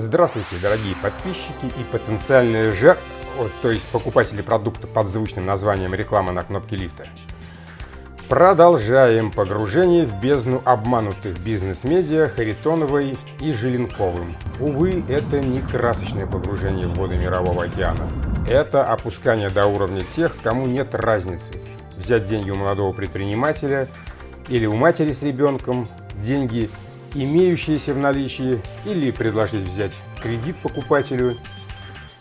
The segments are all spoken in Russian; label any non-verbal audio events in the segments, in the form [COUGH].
Здравствуйте, дорогие подписчики и потенциальные жертвы, то есть покупатели продукта под звучным названием реклама на кнопке лифта. Продолжаем погружение в бездну обманутых бизнес-медиа Харитоновой и Желенковым. Увы, это не красочное погружение в воды Мирового океана. Это опускание до уровня тех, кому нет разницы. Взять деньги у молодого предпринимателя или у матери с ребенком, деньги имеющиеся в наличии, или предложить взять кредит покупателю.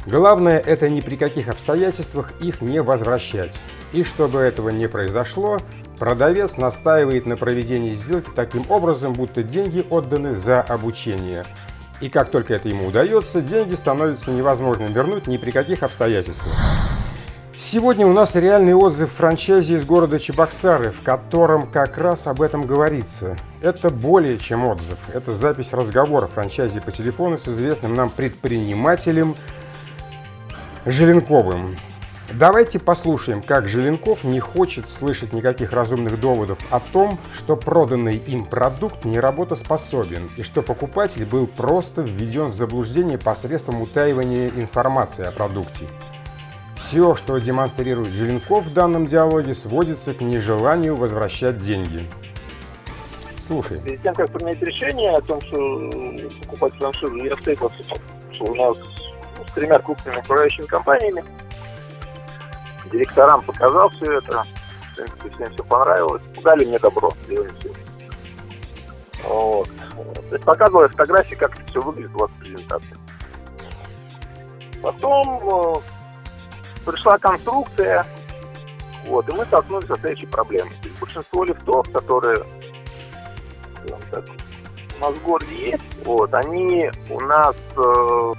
Главное это ни при каких обстоятельствах их не возвращать. И чтобы этого не произошло, продавец настаивает на проведении сделки таким образом, будто деньги отданы за обучение. И как только это ему удается, деньги становятся невозможным вернуть ни при каких обстоятельствах. Сегодня у нас реальный отзыв франчайзи из города Чебоксары, в котором как раз об этом говорится. Это более чем отзыв, это запись разговора франчайзи по телефону с известным нам предпринимателем Желенковым. Давайте послушаем, как Желенков не хочет слышать никаких разумных доводов о том, что проданный им продукт не работоспособен и что покупатель был просто введен в заблуждение посредством утаивания информации о продукте. Все, что демонстрирует Желенков в данном диалоге, сводится к нежеланию возвращать деньги. Слушай. Перед тем, как принять решение о том, что покупать франшизу, я встретился, что у нас с тремя крупными управляющими компаниями. Директорам показал все это, в принципе, всем все понравилось. Дали мне добро. Вот. То показывали фотографии, как это все выглядит у вас в презентации. Потом э, пришла конструкция, вот, и мы столкнулись со следующей проблемой. Большинство лифтов, которые так, у нас в городе есть, вот, они у нас, э,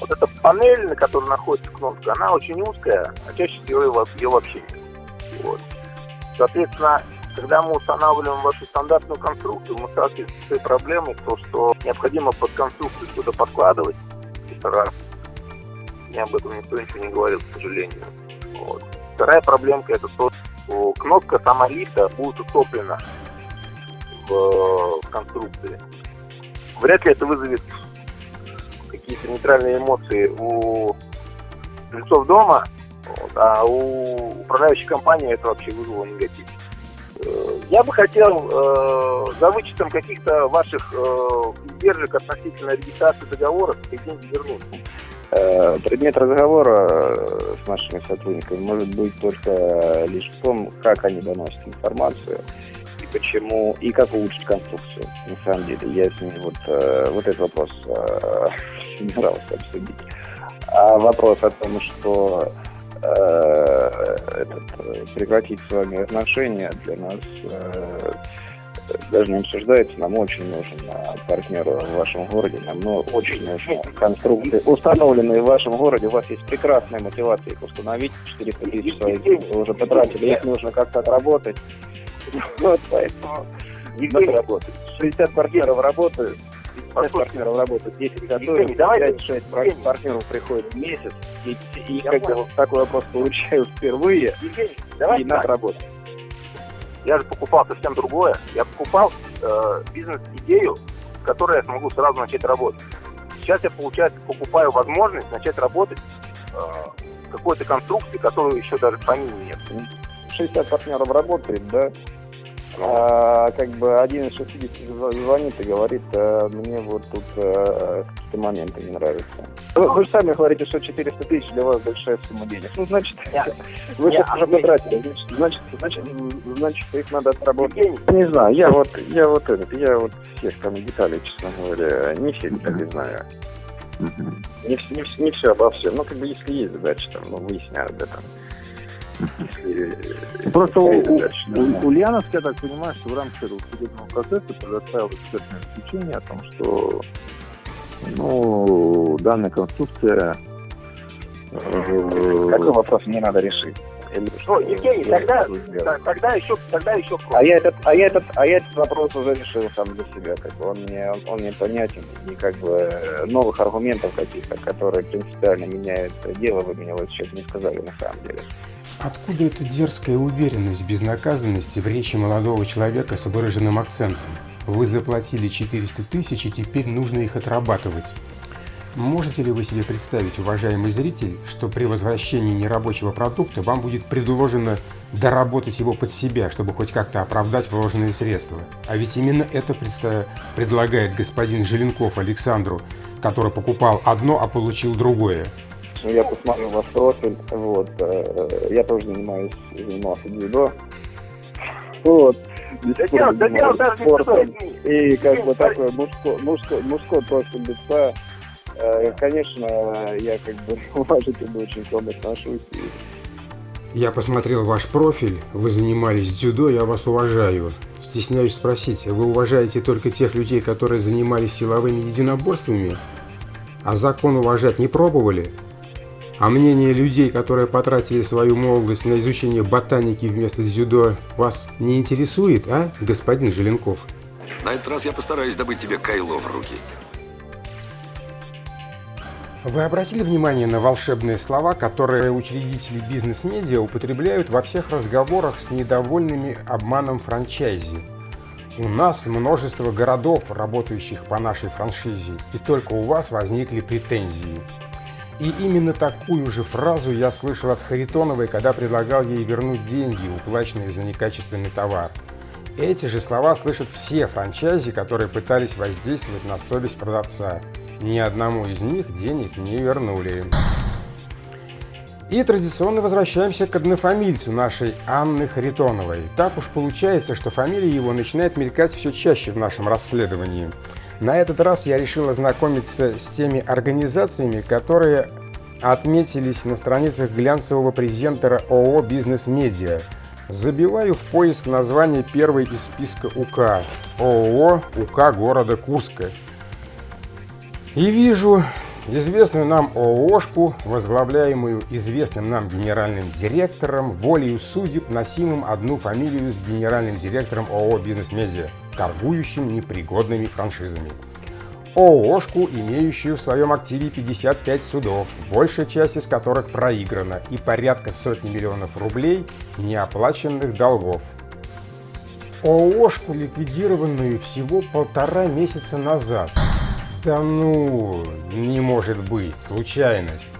вот эта панель, на которой находится кнопка, она очень узкая, а чаще всего ее, ее вообще нет. Вот. Соответственно, когда мы устанавливаем вашу стандартную конструкцию, мы сталкиваемся с той проблемой, то, что необходимо под конструкцию что-то подкладывать, это раз. Мне об этом никто ничего не говорил, к сожалению. Вот. Вторая проблемка это то, что кнопка сама лифта будет утоплена в, в конструкции. Вряд ли это вызовет какие-то нейтральные эмоции у жильцов дома, вот, а у управляющей компании это вообще вызвало негатив. Э, я бы хотел э, за вычетом каких-то ваших э, издержек относительно регистрации договора эти деньги вернуть. Э, предмет разговора э, с нашими сотрудниками может быть только лишь в том, как они доносят информацию и почему, и как улучшить конструкцию. На самом деле, я с ними вот, э, вот этот вопрос [LAUGHS] собирался обсудить. А вопрос о том, что этот, прекратить с вами отношения для нас даже не обсуждается, нам очень нужен а, партнер в вашем городе, нам ну, очень нужны конструкции, установленные в вашем городе, у вас есть прекрасная мотивация их установить, 400 тысяч своих вы уже потратили, их нужно как-то отработать. [LAUGHS] Вот, поэтому надо работать. 60 партнеров работают, 50 партнеров работают, 10 готовят, 5-6 партнеров приходят в месяц, и, и когда вот такой вопрос получаю впервые, и надо работать. Я же покупал совсем другое. Я покупал э, бизнес-идею, с которой я смогу сразу начать работать. Сейчас я, получается, покупаю возможность начать работать э, какой-то конструкции, которую еще даже в нет. 60 партнеров работает, да? А, как бы один из 60 звонит и говорит, а, мне вот тут а, какие-то моменты не нравятся. Вы, вы же сами говорите, что 400 тысяч для вас большая сумма денег. Ну, значит, Нет. [LAUGHS] вы сейчас уже потратили. Значит, значит, значит, их надо отработать. Не знаю, я вот, я вот этот, я вот всех там деталей, честно говоря, не все детали знаю. Не, не, не все обо всем. Ну, как бы, если есть задача, там, ну, выясняю об этом. Просто Ульяновск, я так понимаю, что в рамках этого судебного процесса предоставил экспертное заключение о том, что ну, данная конструкция... Э, Какой вопрос мне надо решить? Ну, Евгений, тогда, тогда еще, тогда еще А я этот, а я этот, а я этот вопрос уже решил сам для себя, как бы он мне, он, он мне понятен, и как бы новых аргументов каких-то, которые принципиально меняют дело, вы мне вот сейчас не сказали на самом деле. Откуда эта дерзкая уверенность безнаказанности в речи молодого человека с выраженным акцентом? Вы заплатили 400 тысяч, и теперь нужно их отрабатывать. Можете ли вы себе представить, уважаемый зритель, что при возвращении нерабочего продукта вам будет предложено доработать его под себя, чтобы хоть как-то оправдать вложенные средства? А ведь именно это предлагает господин Желенков Александру, который покупал одно, а получил другое. Ну, я посмотрел ваш профиль, вот, э, я тоже занимаюсь, занимался дзюдо. Вот. Да дело, да дело даже спортом. И как бы такой мужской, мужской, мужской профиль лица Э, конечно, я как бы [LAUGHS] уважительно очень к вам отношусь. Я посмотрел ваш профиль, вы занимались дзюдо, я вас уважаю. Стесняюсь спросить, вы уважаете только тех людей, которые занимались силовыми единоборствами? А закон уважать не пробовали? А мнение людей, которые потратили свою молодость на изучение ботаники вместо дзюдо, вас не интересует, а, господин Желенков? На этот раз я постараюсь добыть тебе кайло в руки. Вы обратили внимание на волшебные слова, которые учредители бизнес-медиа употребляют во всех разговорах с недовольными обманом франчайзи? У нас множество городов, работающих по нашей франшизе, и только у вас возникли претензии. И именно такую же фразу я слышал от Харитоновой, когда предлагал ей вернуть деньги, уплаченные за некачественный товар. Эти же слова слышат все франчайзи, которые пытались воздействовать на совесть продавца ни одному из них денег не вернули. И традиционно возвращаемся к однофамильцу нашей Анны Харитоновой. Так уж получается, что фамилия его начинает мелькать все чаще в нашем расследовании. На этот раз я решил ознакомиться с теми организациями, которые отметились на страницах глянцевого презентера ООО «Бизнес Медиа». Забиваю в поиск название первой из списка УК – ООО УК города Курска – и вижу известную нам ООшку, возглавляемую известным нам генеральным директором, волею судеб, носимым одну фамилию с генеральным директором ООО «Бизнес-медиа», торгующим непригодными франшизами. ООшку, имеющую в своем активе 55 судов, большая часть из которых проиграна, и порядка сотни миллионов рублей неоплаченных долгов. ООшку, ликвидированную всего полтора месяца назад – да ну, не может быть, случайность.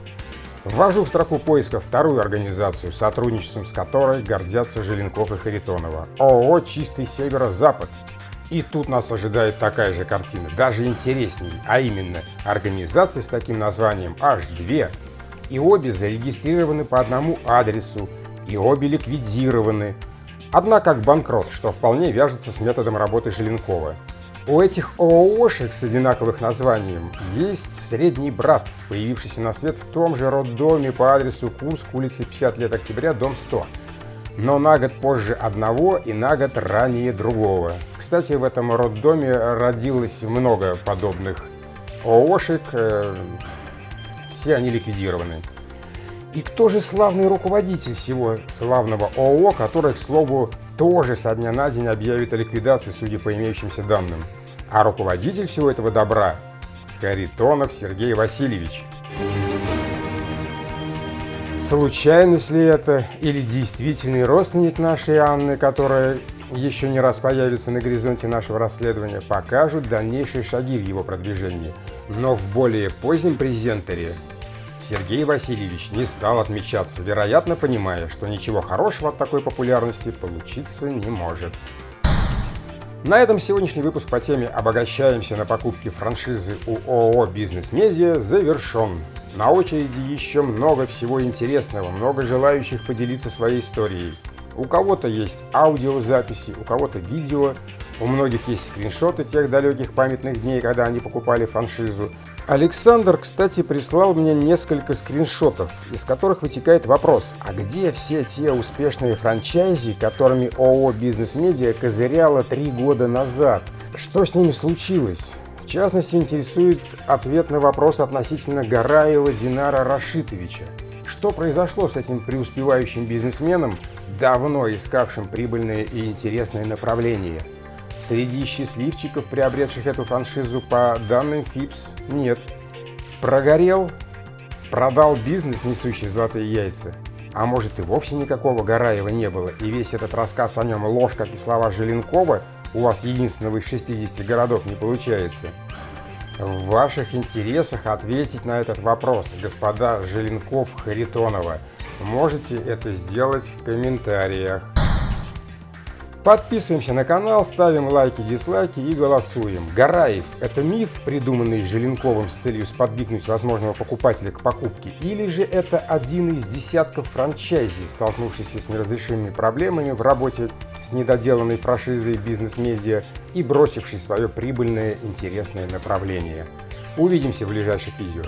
Ввожу в строку поиска вторую организацию, сотрудничеством с которой гордятся Желенков и Харитонова. ООО «Чистый Северо-Запад». И тут нас ожидает такая же картина, даже интереснее, а именно организации с таким названием аж две. И обе зарегистрированы по одному адресу, и обе ликвидированы. Одна как банкрот, что вполне вяжется с методом работы Желенкова. У этих ООшек с одинаковых названием есть средний брат, появившийся на свет в том же роддоме по адресу Курск, улица 50 лет октября, дом 100. Но на год позже одного и на год ранее другого. Кстати, в этом роддоме родилось много подобных ООшек, э, все они ликвидированы. И кто же славный руководитель всего славного ООО, который, к слову, тоже со дня на день объявит о ликвидации, судя по имеющимся данным. А руководитель всего этого добра – Харитонов Сергей Васильевич. Случайность ли это или действительный родственник нашей Анны, которая еще не раз появится на горизонте нашего расследования, покажут дальнейшие шаги в его продвижении. Но в более позднем презентере Сергей Васильевич не стал отмечаться, вероятно понимая, что ничего хорошего от такой популярности получиться не может. На этом сегодняшний выпуск по теме «Обогащаемся на покупке франшизы у ООО «Бизнес Медиа» завершен. На очереди еще много всего интересного, много желающих поделиться своей историей. У кого-то есть аудиозаписи, у кого-то видео, у многих есть скриншоты тех далеких памятных дней, когда они покупали франшизу, Александр, кстати, прислал мне несколько скриншотов, из которых вытекает вопрос, а где все те успешные франчайзи, которыми ООО «Бизнес Медиа» козыряла три года назад? Что с ними случилось? В частности, интересует ответ на вопрос относительно Гараева Динара Рашитовича. Что произошло с этим преуспевающим бизнесменом, давно искавшим прибыльное и интересное направление – Среди счастливчиков, приобретших эту франшизу по данным ФИПС, нет. Прогорел, продал бизнес, несущий золотые яйца. А может и вовсе никакого Гараева не было, и весь этот рассказ о нем ложь, как и слова Желенкова, у вас единственного из 60 городов не получается. В ваших интересах ответить на этот вопрос, господа Желенков-Харитонова. Можете это сделать в комментариях. Подписываемся на канал, ставим лайки, дизлайки и голосуем. Гараев – это миф, придуманный Желенковым с целью сподвигнуть возможного покупателя к покупке, или же это один из десятков франчайзи, столкнувшийся с неразрешимыми проблемами в работе с недоделанной франшизой бизнес-медиа и бросивший свое прибыльное интересное направление. Увидимся в ближайших видео.